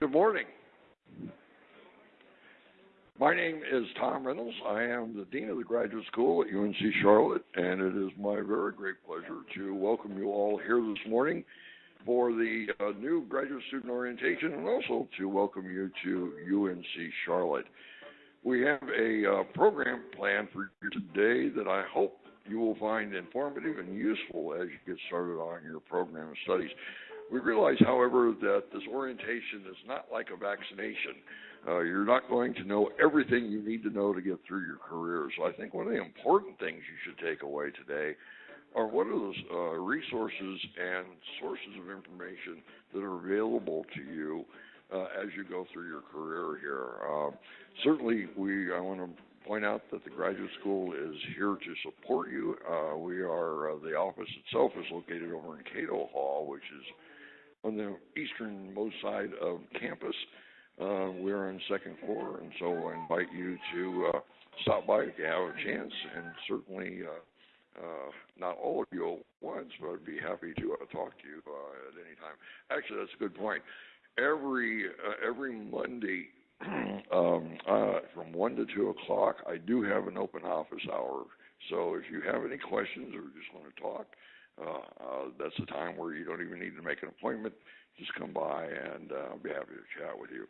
Good morning. My name is Tom Reynolds. I am the Dean of the Graduate School at UNC Charlotte, and it is my very great pleasure to welcome you all here this morning for the uh, new graduate student orientation and also to welcome you to UNC Charlotte. We have a uh, program planned for you today that I hope you will find informative and useful as you get started on your program of studies. We realize, however, that this orientation is not like a vaccination. Uh, you're not going to know everything you need to know to get through your career. So I think one of the important things you should take away today are what are those uh, resources and sources of information that are available to you uh, as you go through your career here. Uh, certainly, we I want to point out that the graduate school is here to support you. Uh, we are uh, the office itself is located over in Cato Hall, which is on the easternmost side of campus. Uh, we're on second floor, and so I invite you to uh, stop by if you have a chance, and certainly uh, uh, not all of you at once, but I'd be happy to uh, talk to you uh, at any time. Actually, that's a good point. Every uh, every Monday um, uh, from one to two o'clock, I do have an open office hour. So if you have any questions or just want to talk, uh, uh, that's a time where you don't even need to make an appointment. Just come by and uh, I'll be happy to chat with you.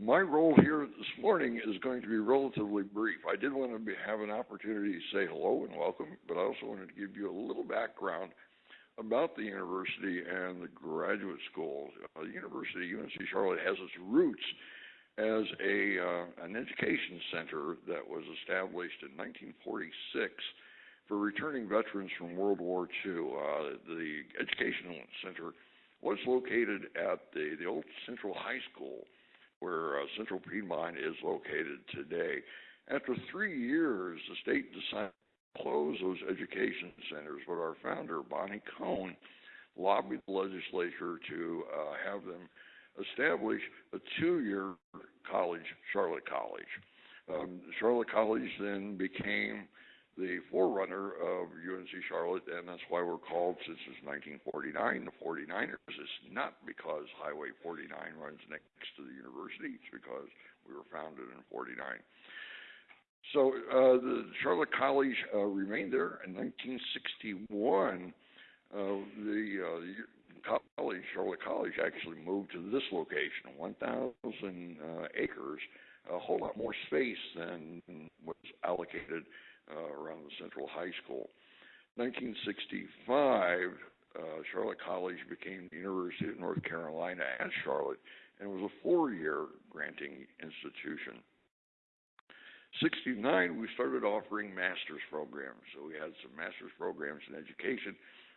My role here this morning is going to be relatively brief. I did want to be, have an opportunity to say hello and welcome, but I also wanted to give you a little background about the university and the graduate school. Uh, the University of UNC Charlotte has its roots as a uh, an education center that was established in 1946 for returning veterans from World War II. Uh, the Educational Center was located at the, the old Central High School, where uh, Central Piedmont is located today. After three years, the state decided to close those education centers, but our founder, Bonnie Cone, lobbied the legislature to uh, have them establish a two year college, Charlotte College. Um, Charlotte College then became the forerunner of UNC Charlotte, and that's why we're called since it's 1949 the 49ers. It's not because Highway 49 runs next to the university; it's because we were founded in 49. So uh, the Charlotte College uh, remained there in 1961. Uh, the, uh, college, Charlotte College, actually moved to this location, 1,000 uh, acres, a whole lot more space than was allocated around the Central High School. 1965, uh, Charlotte College became the University of North Carolina at Charlotte and was a four-year granting institution. 69, we started offering master's programs. So we had some master's programs in education,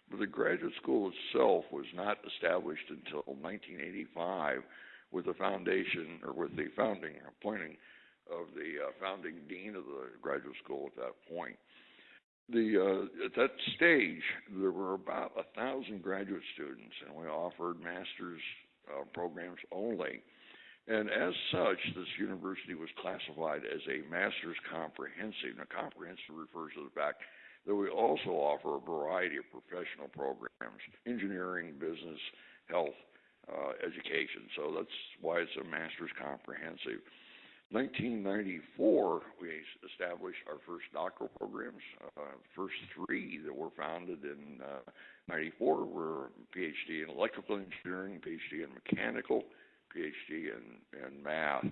but the graduate school itself was not established until 1985 with the foundation or with the founding appointing of the uh, founding dean of the graduate school at that point. The uh, at that stage, there were about a thousand graduate students, and we offered master's uh, programs only. And as such, this university was classified as a master's comprehensive. Now, comprehensive refers to the fact that we also offer a variety of professional programs engineering, business, health, uh, education. So that's why it's a master's comprehensive. 1994, we established our first doctoral programs. Uh, first three that were founded in uh, 94 were PhD in electrical engineering, PhD in mechanical, PhD in, in math,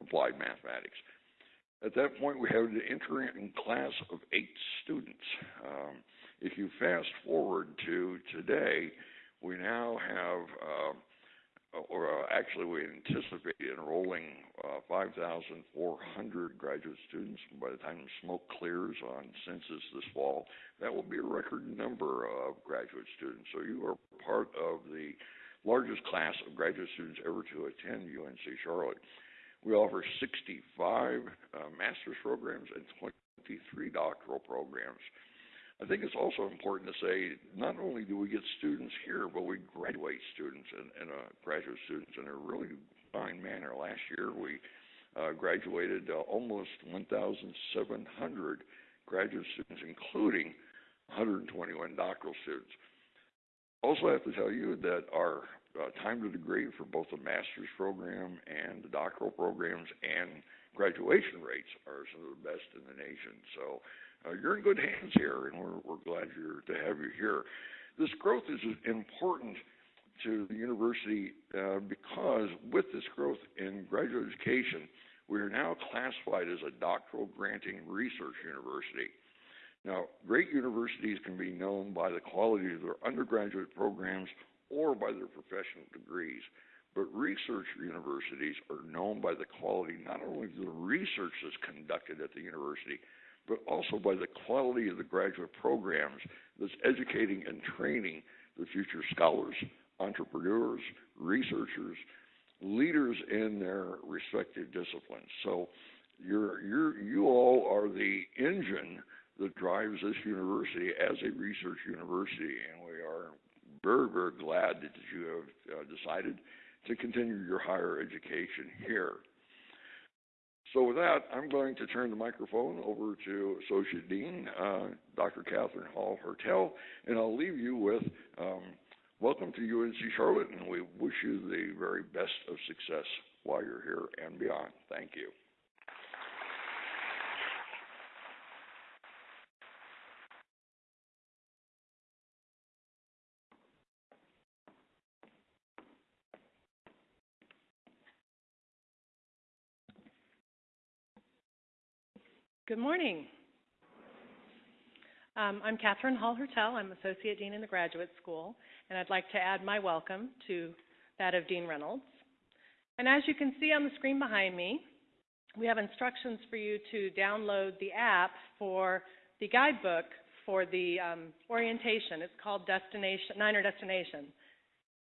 applied mathematics. At that point, we had an entering class of eight students. Um, if you fast forward to today, we now have uh, or uh, actually we anticipate enrolling uh, 5,400 graduate students by the time smoke clears on census this fall. That will be a record number of graduate students. So you are part of the largest class of graduate students ever to attend UNC Charlotte. We offer 65 uh, master's programs and 23 doctoral programs. I think it's also important to say not only do we get students here, but we students and, and uh, graduate students in a really fine manner. Last year, we uh, graduated uh, almost 1,700 graduate students, including 121 doctoral students. Also I have to tell you that our uh, time to degree for both the master's program and the doctoral programs and graduation rates are some of the best in the nation. So uh, you're in good hands here, and we're, we're glad to have you here. This growth is important to the university uh, because with this growth in graduate education, we are now classified as a doctoral granting research university. Now, great universities can be known by the quality of their undergraduate programs or by their professional degrees. But research universities are known by the quality not only of the research that's conducted at the university, but also by the quality of the graduate programs that's educating and training the future scholars, entrepreneurs, researchers, leaders in their respective disciplines. So you're, you're, you all are the engine that drives this university as a research university, and we are very, very glad that you have uh, decided to continue your higher education here. So with that, I'm going to turn the microphone over to Associate Dean, uh, Dr. Catherine Hall Hertel, and I'll leave you with um, welcome to UNC Charlotte, and we wish you the very best of success while you're here and beyond. Thank you. Good morning. Um, I'm Catherine Hall Hertel. I'm Associate Dean in the Graduate School, and I'd like to add my welcome to that of Dean Reynolds. And as you can see on the screen behind me, we have instructions for you to download the app for the guidebook for the um, orientation. It's called Destination, Niner Destination.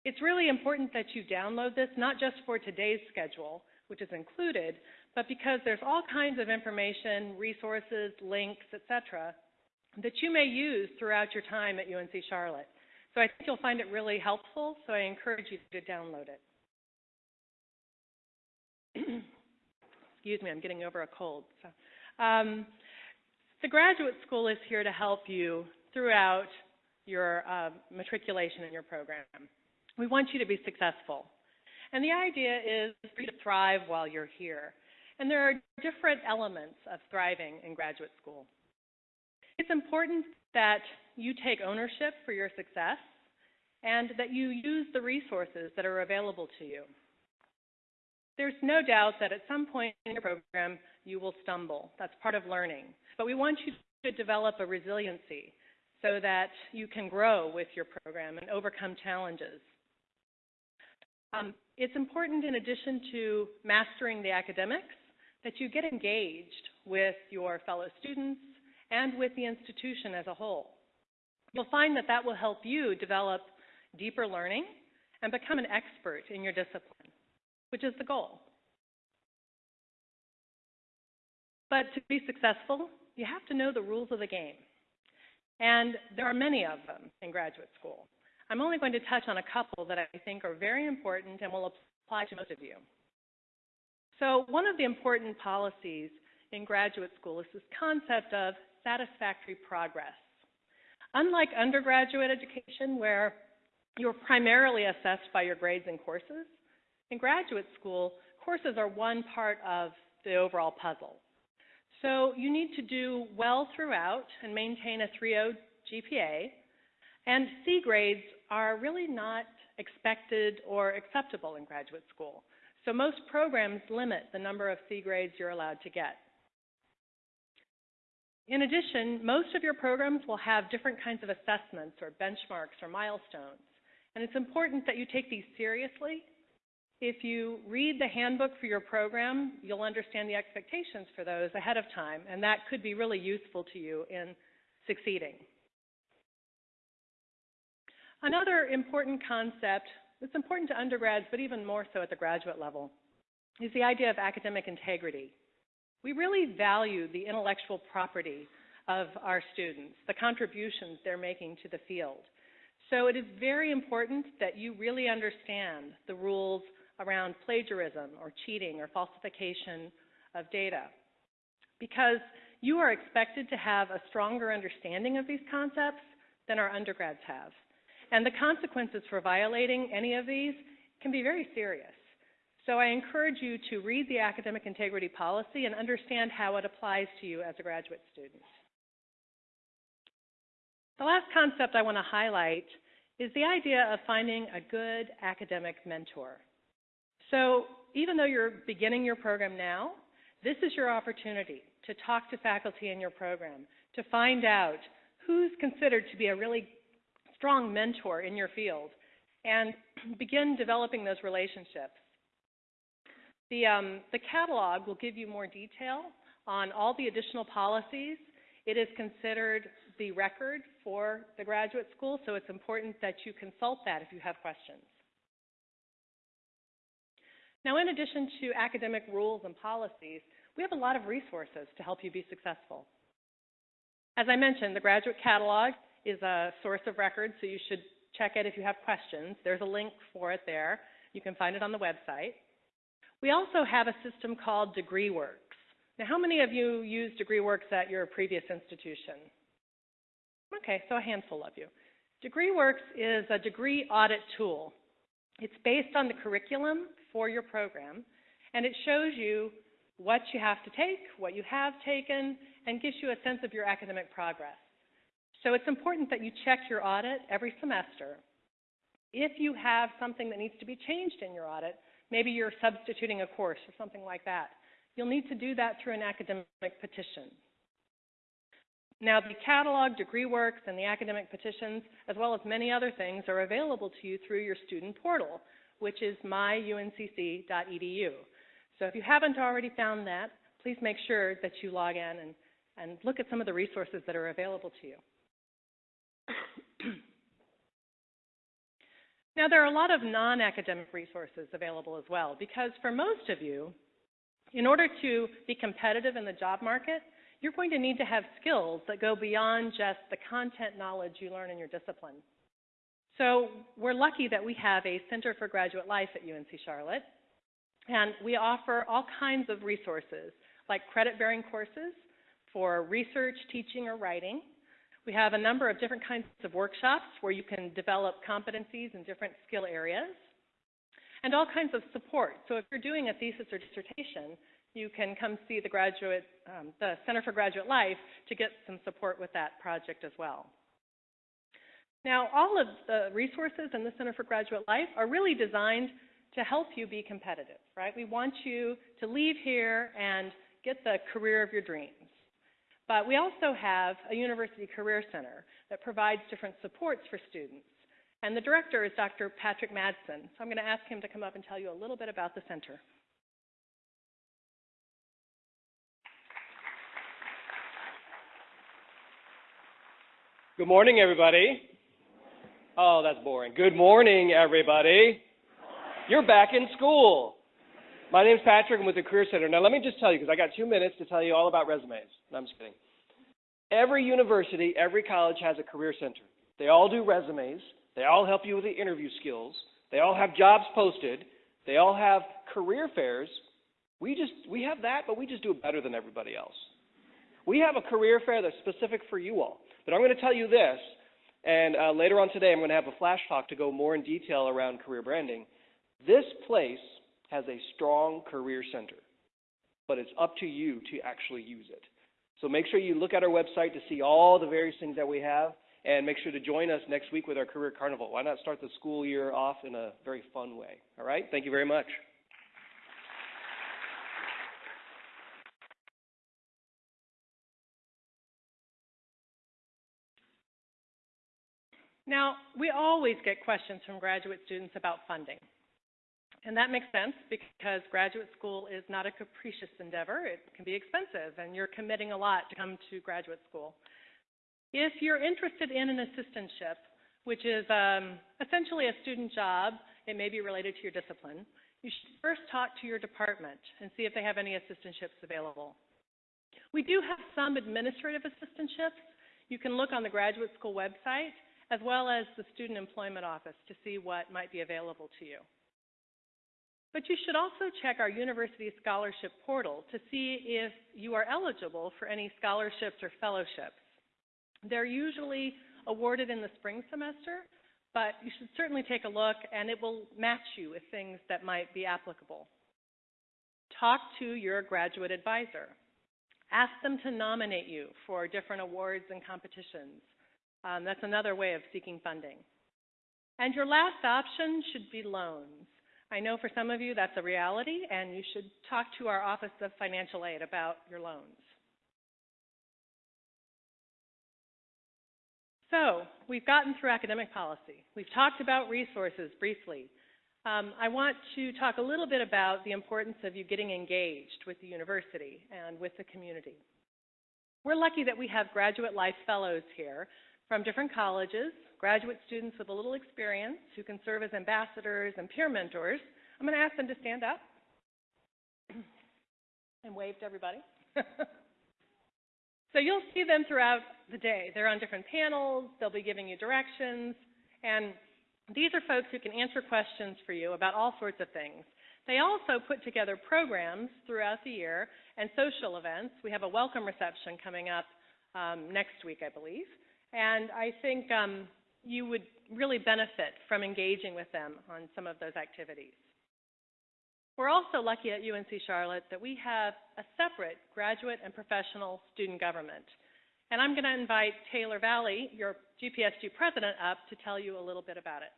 It's really important that you download this, not just for today's schedule, which is included, but because there's all kinds of information, resources, links, etc., that you may use throughout your time at UNC Charlotte. So I think you'll find it really helpful, so I encourage you to download it. Excuse me, I'm getting over a cold. So, um, the graduate school is here to help you throughout your uh, matriculation in your program. We want you to be successful. And the idea is for you to thrive while you're here. And there are different elements of thriving in graduate school. It's important that you take ownership for your success and that you use the resources that are available to you. There's no doubt that at some point in your program you will stumble. That's part of learning. But we want you to develop a resiliency so that you can grow with your program and overcome challenges. Um, it's important in addition to mastering the academics that you get engaged with your fellow students and with the institution as a whole. You'll find that that will help you develop deeper learning and become an expert in your discipline, which is the goal. But to be successful, you have to know the rules of the game. And there are many of them in graduate school. I'm only going to touch on a couple that I think are very important and will apply to most of you. So one of the important policies in graduate school is this concept of satisfactory progress. Unlike undergraduate education, where you're primarily assessed by your grades and courses, in graduate school, courses are one part of the overall puzzle. So you need to do well throughout and maintain a 3.0 GPA, and C grades are really not expected or acceptable in graduate school. So most programs limit the number of C grades you're allowed to get. In addition, most of your programs will have different kinds of assessments or benchmarks or milestones. And it's important that you take these seriously. If you read the handbook for your program, you'll understand the expectations for those ahead of time, and that could be really useful to you in succeeding. Another important concept it's important to undergrads, but even more so at the graduate level, is the idea of academic integrity. We really value the intellectual property of our students, the contributions they're making to the field. So it is very important that you really understand the rules around plagiarism or cheating or falsification of data. Because you are expected to have a stronger understanding of these concepts than our undergrads have. And the consequences for violating any of these can be very serious. So I encourage you to read the academic integrity policy and understand how it applies to you as a graduate student. The last concept I want to highlight is the idea of finding a good academic mentor. So even though you're beginning your program now, this is your opportunity to talk to faculty in your program, to find out who's considered to be a really strong mentor in your field, and begin developing those relationships. The, um, the catalog will give you more detail on all the additional policies. It is considered the record for the graduate school, so it's important that you consult that if you have questions. Now, in addition to academic rules and policies, we have a lot of resources to help you be successful. As I mentioned, the graduate catalog is a source of record, so you should check it if you have questions. There's a link for it there. You can find it on the website. We also have a system called DegreeWorks. Now, how many of you use DegreeWorks at your previous institution? Okay, so a handful of you. DegreeWorks is a degree audit tool. It's based on the curriculum for your program, and it shows you what you have to take, what you have taken, and gives you a sense of your academic progress. So it's important that you check your audit every semester. If you have something that needs to be changed in your audit, Maybe you're substituting a course or something like that. You'll need to do that through an academic petition. Now, the catalog, DegreeWorks, and the academic petitions, as well as many other things, are available to you through your student portal, which is myuncc.edu. So if you haven't already found that, please make sure that you log in and, and look at some of the resources that are available to you. Now, there are a lot of non-academic resources available as well, because for most of you, in order to be competitive in the job market, you're going to need to have skills that go beyond just the content knowledge you learn in your discipline. So we're lucky that we have a Center for Graduate Life at UNC Charlotte, and we offer all kinds of resources, like credit-bearing courses for research, teaching, or writing, we have a number of different kinds of workshops where you can develop competencies in different skill areas and all kinds of support. So if you're doing a thesis or dissertation, you can come see the graduate, um, the Center for Graduate Life to get some support with that project as well. Now, all of the resources in the Center for Graduate Life are really designed to help you be competitive, right? We want you to leave here and get the career of your dreams. But we also have a University Career Center that provides different supports for students. And the director is Dr. Patrick Madsen. So I'm going to ask him to come up and tell you a little bit about the center. Good morning, everybody. Oh, that's boring. Good morning, everybody. You're back in school. My name's Patrick. I'm with the Career Center. Now, let me just tell you, because I got two minutes to tell you all about resumes. No, I'm just kidding. Every university, every college has a Career Center. They all do resumes. They all help you with the interview skills. They all have jobs posted. They all have career fairs. We just we have that, but we just do it better than everybody else. We have a career fair that's specific for you all. But I'm going to tell you this, and uh, later on today, I'm going to have a flash talk to go more in detail around career branding. This place has a strong career center, but it's up to you to actually use it. So make sure you look at our website to see all the various things that we have, and make sure to join us next week with our Career Carnival. Why not start the school year off in a very fun way? All right? Thank you very much. Now, we always get questions from graduate students about funding. And that makes sense because graduate school is not a capricious endeavor. It can be expensive, and you're committing a lot to come to graduate school. If you're interested in an assistantship, which is um, essentially a student job, it may be related to your discipline, you should first talk to your department and see if they have any assistantships available. We do have some administrative assistantships. You can look on the graduate school website as well as the student employment office to see what might be available to you. But you should also check our university scholarship portal to see if you are eligible for any scholarships or fellowships. They're usually awarded in the spring semester, but you should certainly take a look and it will match you with things that might be applicable. Talk to your graduate advisor. Ask them to nominate you for different awards and competitions. Um, that's another way of seeking funding. And your last option should be loans. I know for some of you that's a reality, and you should talk to our Office of Financial Aid about your loans. So, we've gotten through academic policy. We've talked about resources briefly. Um, I want to talk a little bit about the importance of you getting engaged with the university and with the community. We're lucky that we have graduate life fellows here from different colleges, graduate students with a little experience who can serve as ambassadors and peer mentors. I'm going to ask them to stand up and wave to everybody. so you'll see them throughout the day. They're on different panels, they'll be giving you directions, and these are folks who can answer questions for you about all sorts of things. They also put together programs throughout the year and social events. We have a welcome reception coming up um, next week, I believe. And I think um, you would really benefit from engaging with them on some of those activities. We're also lucky at UNC Charlotte that we have a separate graduate and professional student government. And I'm going to invite Taylor Valley, your GPSG president, up to tell you a little bit about it.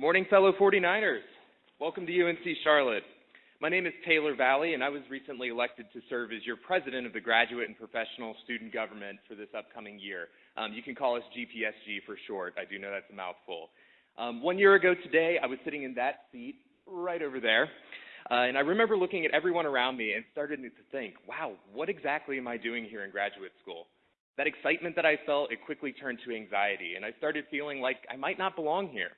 Good morning, fellow 49ers. Welcome to UNC Charlotte. My name is Taylor Valley, and I was recently elected to serve as your president of the Graduate and Professional Student Government for this upcoming year. Um, you can call us GPSG for short. I do know that's a mouthful. Um, one year ago today, I was sitting in that seat right over there, uh, and I remember looking at everyone around me and started to think, wow, what exactly am I doing here in graduate school? That excitement that I felt, it quickly turned to anxiety, and I started feeling like I might not belong here.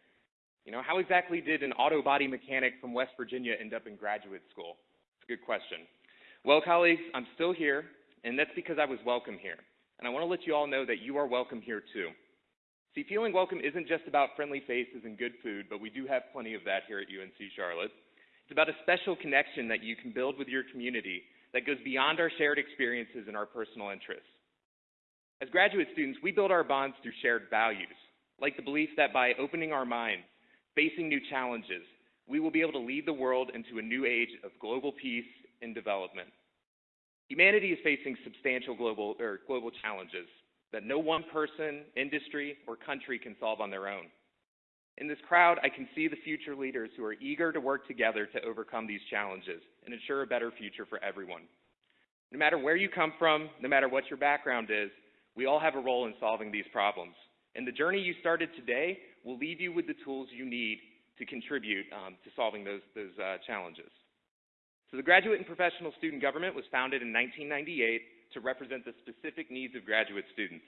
You know, how exactly did an auto body mechanic from West Virginia end up in graduate school? It's a good question. Well, colleagues, I'm still here, and that's because I was welcome here. And I want to let you all know that you are welcome here too. See, feeling welcome isn't just about friendly faces and good food, but we do have plenty of that here at UNC Charlotte. It's about a special connection that you can build with your community that goes beyond our shared experiences and our personal interests. As graduate students, we build our bonds through shared values, like the belief that by opening our minds, facing new challenges, we will be able to lead the world into a new age of global peace and development. Humanity is facing substantial global, or global challenges that no one person, industry, or country can solve on their own. In this crowd, I can see the future leaders who are eager to work together to overcome these challenges and ensure a better future for everyone. No matter where you come from, no matter what your background is, we all have a role in solving these problems. And the journey you started today will leave you with the tools you need to contribute um, to solving those, those uh, challenges. So the Graduate and Professional Student Government was founded in 1998 to represent the specific needs of graduate students.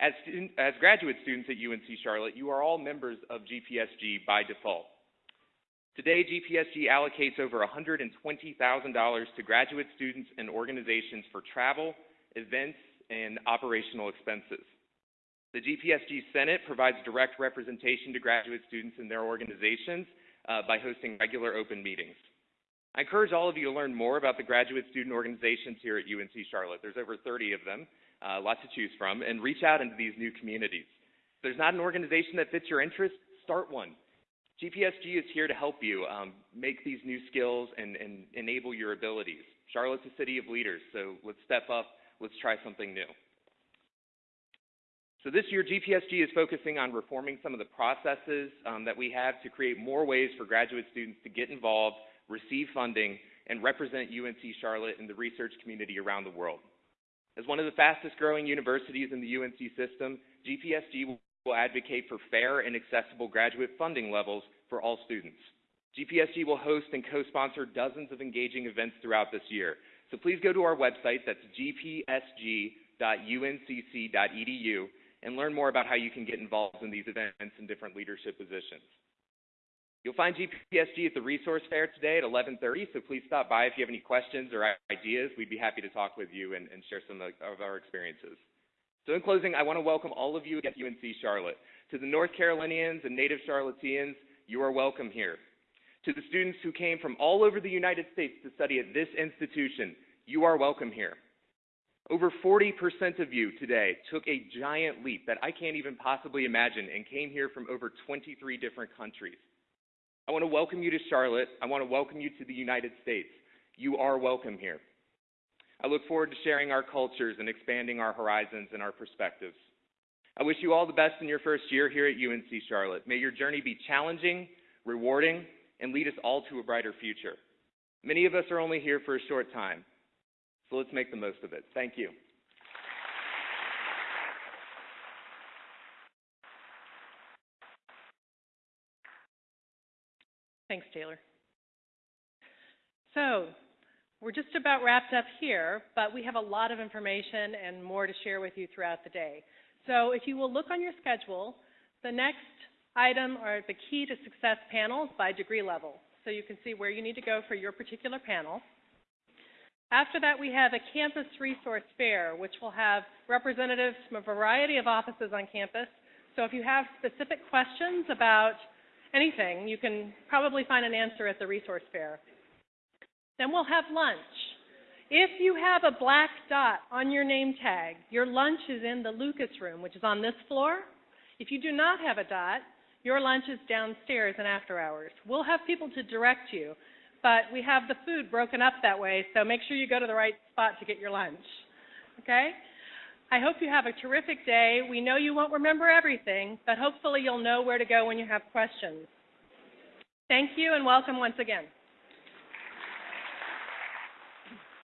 As, student, as graduate students at UNC Charlotte, you are all members of GPSG by default. Today, GPSG allocates over $120,000 to graduate students and organizations for travel, events, and operational expenses. The GPSG Senate provides direct representation to graduate students and their organizations uh, by hosting regular open meetings. I encourage all of you to learn more about the graduate student organizations here at UNC Charlotte. There's over 30 of them, uh, lots to choose from, and reach out into these new communities. If there's not an organization that fits your interest, start one. GPSG is here to help you um, make these new skills and, and enable your abilities. Charlotte's a city of leaders, so let's step up, let's try something new. So this year, GPSG is focusing on reforming some of the processes um, that we have to create more ways for graduate students to get involved, receive funding, and represent UNC Charlotte in the research community around the world. As one of the fastest growing universities in the UNC system, GPSG will advocate for fair and accessible graduate funding levels for all students. GPSG will host and co-sponsor dozens of engaging events throughout this year. So please go to our website, that's gpsg.uncc.edu, and learn more about how you can get involved in these events and different leadership positions. You'll find GPSG at the resource fair today at 11:30, so please stop by if you have any questions or ideas. We'd be happy to talk with you and, and share some of, of our experiences. So in closing, I want to welcome all of you at UNC Charlotte. To the North Carolinians and native Charlotteans, you are welcome here. To the students who came from all over the United States to study at this institution, you are welcome here. Over 40% of you today took a giant leap that I can't even possibly imagine and came here from over 23 different countries. I want to welcome you to Charlotte. I want to welcome you to the United States. You are welcome here. I look forward to sharing our cultures and expanding our horizons and our perspectives. I wish you all the best in your first year here at UNC Charlotte. May your journey be challenging, rewarding, and lead us all to a brighter future. Many of us are only here for a short time, so let's make the most of it. Thank you. Thanks, Taylor. So, we're just about wrapped up here, but we have a lot of information and more to share with you throughout the day. So, if you will look on your schedule, the next item are the Key to Success panels by degree level. So you can see where you need to go for your particular panel. After that, we have a campus resource fair, which will have representatives from a variety of offices on campus. So if you have specific questions about anything, you can probably find an answer at the resource fair. Then we'll have lunch. If you have a black dot on your name tag, your lunch is in the Lucas room, which is on this floor. If you do not have a dot, your lunch is downstairs and after hours. We'll have people to direct you, but we have the food broken up that way, so make sure you go to the right spot to get your lunch. Okay? I hope you have a terrific day. We know you won't remember everything, but hopefully you'll know where to go when you have questions. Thank you and welcome once again.